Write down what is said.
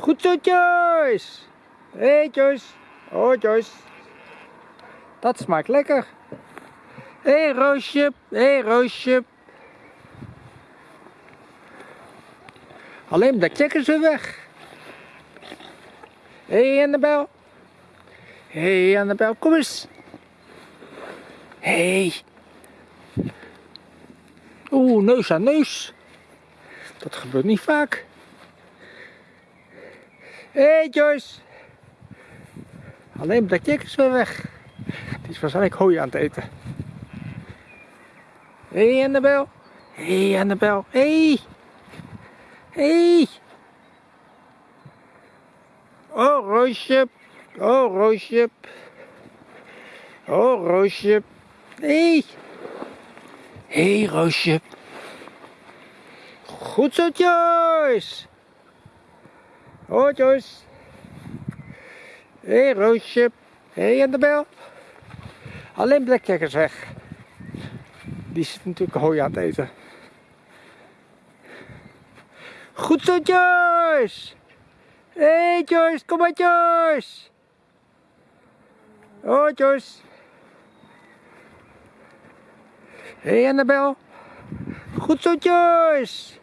Goed zo, Joyce. Hé, hey, Joyce. Oh, Joyce. Dat smaakt lekker. Hé, hey, Roosje. Hé, hey, Roosje. Alleen de checkers weer weg. Hé, hey, Annabel. Hé, hey, Annabel, kom eens. Hé. Hey. Oeh, neus aan neus. Dat gebeurt niet vaak. Hé hey Joyce. Alleen Jack is weer weg. Die is waarschijnlijk hooi aan het eten. Hé hey Annabel. Hé hey Annabel. Hé. Hey. Hey. Oh Roosje. Oh Roosje. Oh Roosje. Hé. Hey. Hé hey, Roosje. Goed zo Joyce. Oh Joyce. Hé hey, Roosje. Hé hey, Annabel. Alleen Blackjack is weg. Die zit natuurlijk hooi aan het eten. Goed zo Joyce. Hé hey, Joyce, kom maar Joyce. Oh Joyce. Hé hey, Annabel. Goed zo Joyce.